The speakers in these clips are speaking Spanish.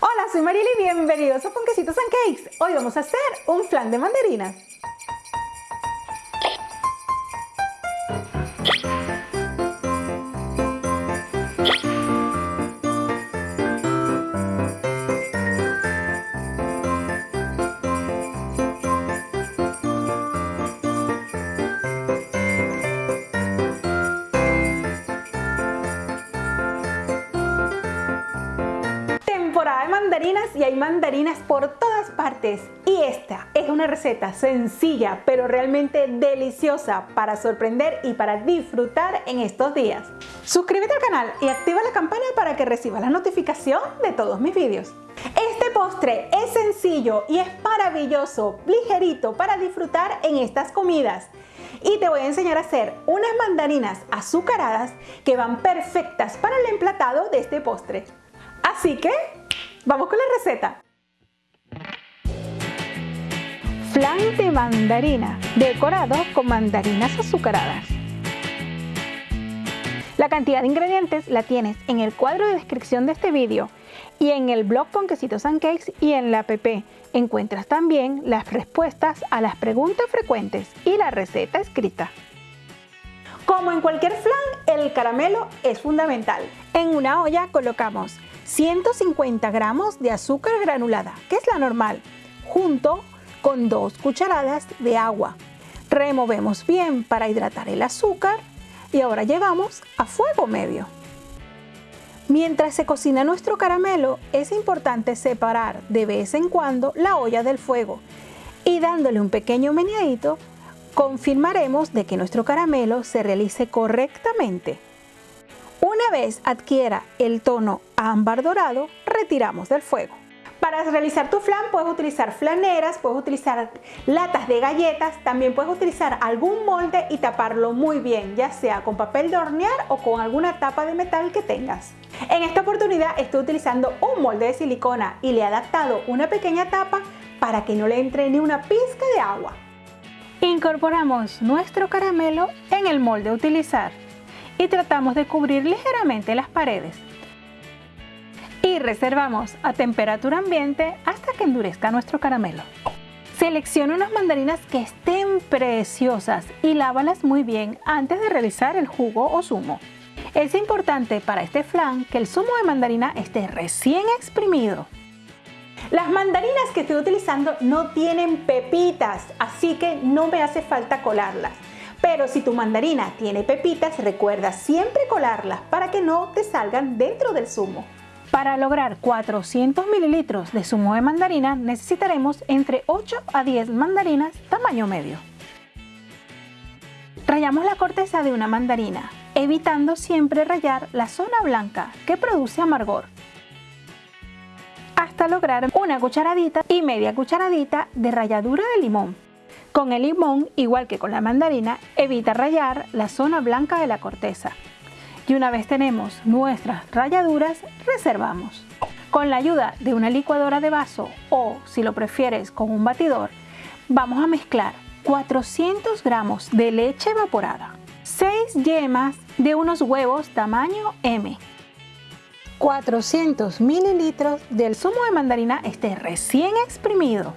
Hola, soy Marily y bienvenidos a Ponquecitos and Cakes. Hoy vamos a hacer un flan de mandarinas. Y hay mandarinas por todas partes y esta es una receta sencilla pero realmente deliciosa para sorprender y para disfrutar en estos días. Suscríbete al canal y activa la campana para que recibas la notificación de todos mis vídeos. Este postre es sencillo y es maravilloso, ligerito para disfrutar en estas comidas y te voy a enseñar a hacer unas mandarinas azucaradas que van perfectas para el emplatado de este postre. Así que Vamos con la receta. Flan de mandarina, decorado con mandarinas azucaradas. La cantidad de ingredientes la tienes en el cuadro de descripción de este vídeo y en el blog Ponquecitos and Cakes y en la app encuentras también las respuestas a las preguntas frecuentes y la receta escrita. Como en cualquier flan, el caramelo es fundamental. En una olla colocamos 150 gramos de azúcar granulada, que es la normal, junto con dos cucharadas de agua. Removemos bien para hidratar el azúcar y ahora llevamos a fuego medio. Mientras se cocina nuestro caramelo, es importante separar de vez en cuando la olla del fuego y dándole un pequeño meneadito, confirmaremos de que nuestro caramelo se realice correctamente. Una vez adquiera el tono ámbar dorado, retiramos del fuego. Para realizar tu flan puedes utilizar flaneras, puedes utilizar latas de galletas, también puedes utilizar algún molde y taparlo muy bien, ya sea con papel de hornear o con alguna tapa de metal que tengas. En esta oportunidad estoy utilizando un molde de silicona y le he adaptado una pequeña tapa para que no le entre ni una pizca de agua. Incorporamos nuestro caramelo en el molde a utilizar y tratamos de cubrir ligeramente las paredes. Y reservamos a temperatura ambiente hasta que endurezca nuestro caramelo. Selecciona unas mandarinas que estén preciosas y lávalas muy bien antes de realizar el jugo o zumo. Es importante para este flan que el zumo de mandarina esté recién exprimido. Las mandarinas que estoy utilizando no tienen pepitas, así que no me hace falta colarlas. Pero si tu mandarina tiene pepitas, recuerda siempre colarlas para que no te salgan dentro del zumo. Para lograr 400 mililitros de zumo de mandarina necesitaremos entre 8 a 10 mandarinas tamaño medio. Rayamos la corteza de una mandarina, evitando siempre rayar la zona blanca que produce amargor hasta lograr una cucharadita y media cucharadita de ralladura de limón. Con el limón, igual que con la mandarina, evita rayar la zona blanca de la corteza. Y una vez tenemos nuestras rayaduras, reservamos. Con la ayuda de una licuadora de vaso o, si lo prefieres, con un batidor, vamos a mezclar 400 gramos de leche evaporada, 6 yemas de unos huevos tamaño M, 400 mililitros del zumo de mandarina este recién exprimido,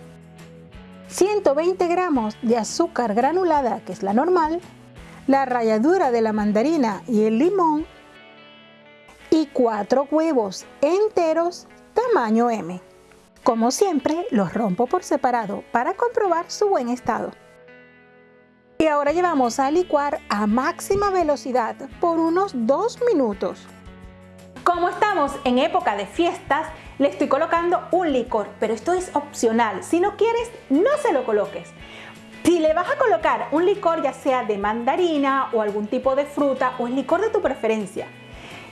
120 gramos de azúcar granulada, que es la normal, la ralladura de la mandarina y el limón y 4 huevos enteros tamaño M. Como siempre, los rompo por separado para comprobar su buen estado. Y ahora llevamos a licuar a máxima velocidad por unos 2 minutos. Como estamos en época de fiestas, le estoy colocando un licor, pero esto es opcional. Si no quieres, no se lo coloques. Si le vas a colocar un licor ya sea de mandarina o algún tipo de fruta o el licor de tu preferencia,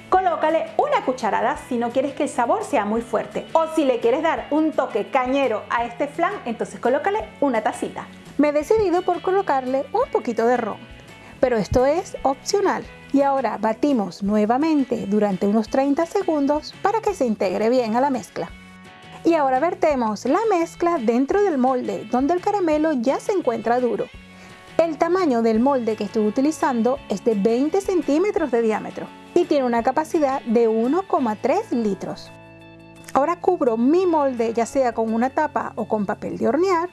colócale una cucharada si no quieres que el sabor sea muy fuerte. O si le quieres dar un toque cañero a este flan, entonces colócale una tacita. Me he decidido por colocarle un poquito de ron, pero esto es opcional. Y ahora batimos nuevamente durante unos 30 segundos para que se integre bien a la mezcla. Y ahora vertemos la mezcla dentro del molde donde el caramelo ya se encuentra duro. El tamaño del molde que estoy utilizando es de 20 centímetros de diámetro y tiene una capacidad de 1,3 litros. Ahora cubro mi molde ya sea con una tapa o con papel de hornear.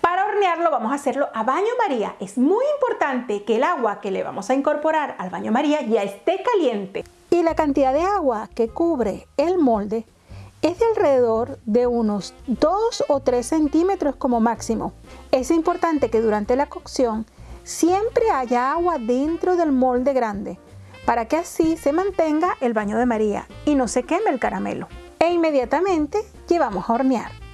Para hornearlo vamos a hacerlo a baño María. Es muy importante que el agua que le vamos a incorporar al baño María ya esté caliente. Y la cantidad de agua que cubre el molde es de alrededor de unos 2 o 3 centímetros como máximo. Es importante que durante la cocción siempre haya agua dentro del molde grande para que así se mantenga el baño de María y no se queme el caramelo e inmediatamente llevamos a hornear.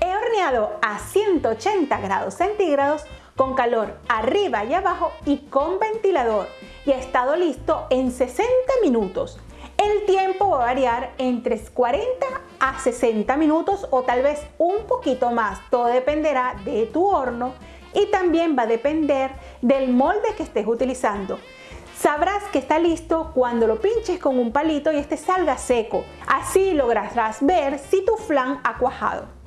He horneado a 180 grados centígrados con calor arriba y abajo y con ventilador y ha estado listo en 60 minutos. El tiempo va a variar entre 40 a 60 minutos o tal vez un poquito más, todo dependerá de tu horno y también va a depender del molde que estés utilizando. Sabrás que está listo cuando lo pinches con un palito y este salga seco. Así lograrás ver si tu flan ha cuajado.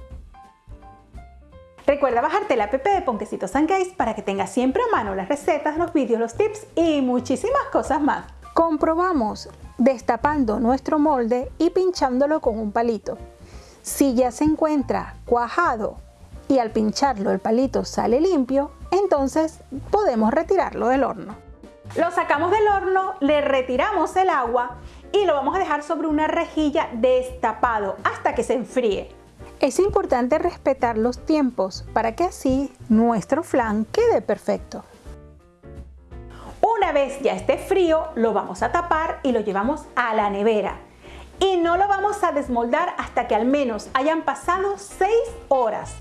Recuerda bajarte la app de Ponquecitos Case para que tengas siempre a mano las recetas, los vídeos, los tips y muchísimas cosas más. Comprobamos destapando nuestro molde y pinchándolo con un palito. Si ya se encuentra cuajado y al pincharlo el palito sale limpio, entonces podemos retirarlo del horno. Lo sacamos del horno, le retiramos el agua y lo vamos a dejar sobre una rejilla destapado hasta que se enfríe. Es importante respetar los tiempos para que así nuestro flan quede perfecto. Una vez ya esté frío, lo vamos a tapar y lo llevamos a la nevera. Y no lo vamos a desmoldar hasta que al menos hayan pasado 6 horas.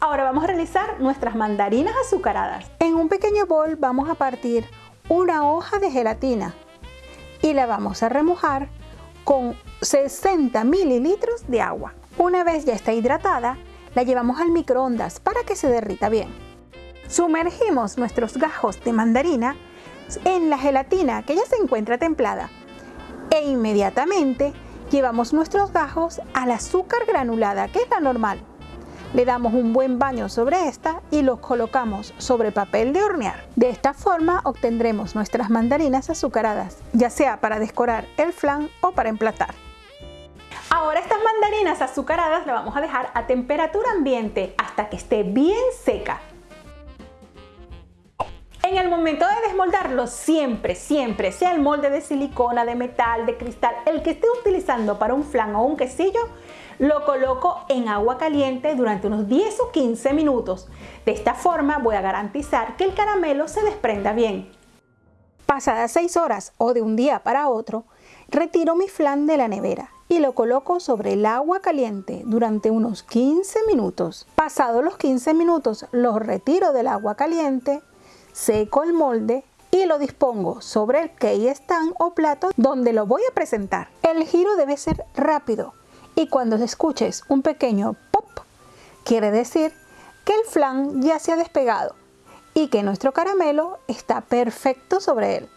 Ahora vamos a realizar nuestras mandarinas azucaradas. En un pequeño bol vamos a partir una hoja de gelatina y la vamos a remojar con 60 mililitros de agua. Una vez ya está hidratada, la llevamos al microondas para que se derrita bien. Sumergimos nuestros gajos de mandarina en la gelatina que ya se encuentra templada e inmediatamente llevamos nuestros gajos al azúcar granulada, que es la normal. Le damos un buen baño sobre esta y los colocamos sobre papel de hornear. De esta forma obtendremos nuestras mandarinas azucaradas, ya sea para decorar el flan o para emplatar. Ahora estas mandarinas azucaradas las vamos a dejar a temperatura ambiente hasta que esté bien seca. En el momento de desmoldarlo, siempre, siempre, sea el molde de silicona, de metal, de cristal, el que esté utilizando para un flan o un quesillo, lo coloco en agua caliente durante unos 10 o 15 minutos. De esta forma voy a garantizar que el caramelo se desprenda bien. Pasadas 6 horas o de un día para otro, retiro mi flan de la nevera y lo coloco sobre el agua caliente durante unos 15 minutos. Pasados los 15 minutos, lo retiro del agua caliente, seco el molde y lo dispongo sobre el key stand o plato donde lo voy a presentar. El giro debe ser rápido y cuando escuches un pequeño pop, quiere decir que el flan ya se ha despegado y que nuestro caramelo está perfecto sobre él.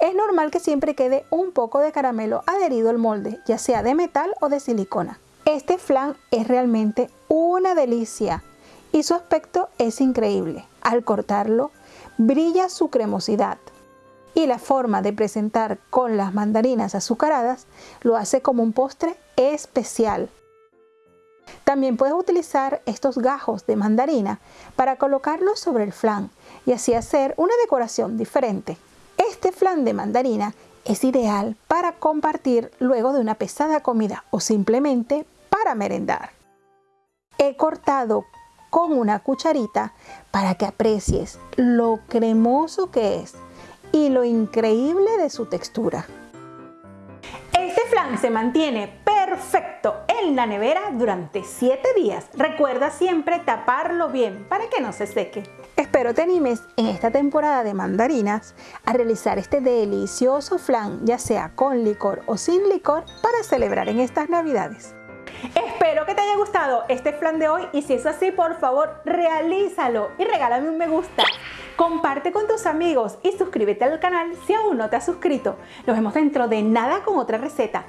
Es normal que siempre quede un poco de caramelo adherido al molde, ya sea de metal o de silicona. Este flan es realmente una delicia y su aspecto es increíble. Al cortarlo, brilla su cremosidad y la forma de presentar con las mandarinas azucaradas lo hace como un postre especial. También puedes utilizar estos gajos de mandarina para colocarlos sobre el flan y así hacer una decoración diferente. Este flan de mandarina es ideal para compartir luego de una pesada comida o simplemente para merendar. He cortado con una cucharita para que aprecies lo cremoso que es y lo increíble de su textura. Este flan se mantiene perfecto en la nevera durante 7 días. Recuerda siempre taparlo bien para que no se seque. Espero te animes en esta temporada de mandarinas a realizar este delicioso flan, ya sea con licor o sin licor, para celebrar en estas navidades. Espero que te haya gustado este flan de hoy y si es así, por favor, realízalo y regálame un me gusta. Comparte con tus amigos y suscríbete al canal si aún no te has suscrito. Nos vemos dentro de nada con otra receta.